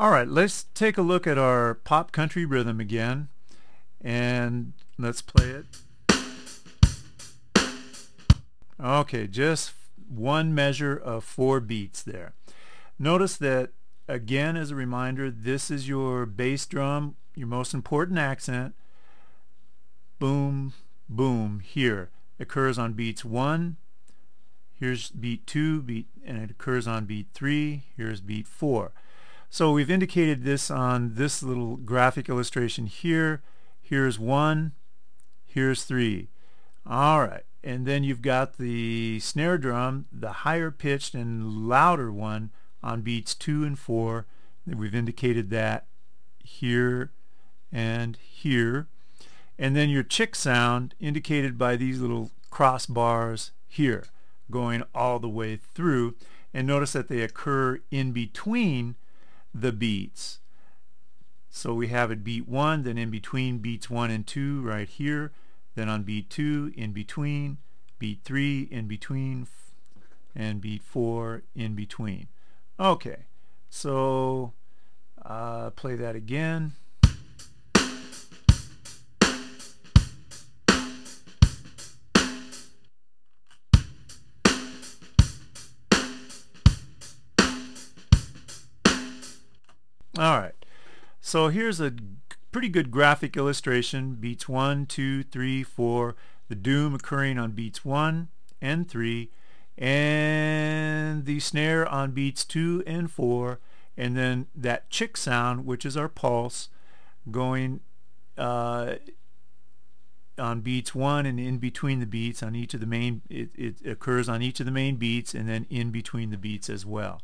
All right, let's take a look at our pop country rhythm again and let's play it. Okay, just one measure of four beats there. Notice that again as a reminder this is your bass drum, your most important accent. Boom, boom here occurs on beats 1, here's beat 2, beat, and it occurs on beat 3, here's beat 4. So we've indicated this on this little graphic illustration here. Here's 1, here's 3. Alright, and then you've got the snare drum, the higher pitched and louder one on beats 2 and 4. We've indicated that here and here. And then your chick sound indicated by these little crossbars here going all the way through. And notice that they occur in between the beats. So we have it beat 1, then in between beats 1 and 2 right here, then on beat 2 in between, beat 3 in between, and beat 4 in between. Okay, so uh, play that again. Alright, so here's a pretty good graphic illustration. Beats 1, 2, 3, 4. The doom occurring on beats 1 and 3. And the snare on beats 2 and 4. And then that chick sound, which is our pulse, going uh, on beats 1 and in between the beats on each of the main, it, it occurs on each of the main beats and then in between the beats as well.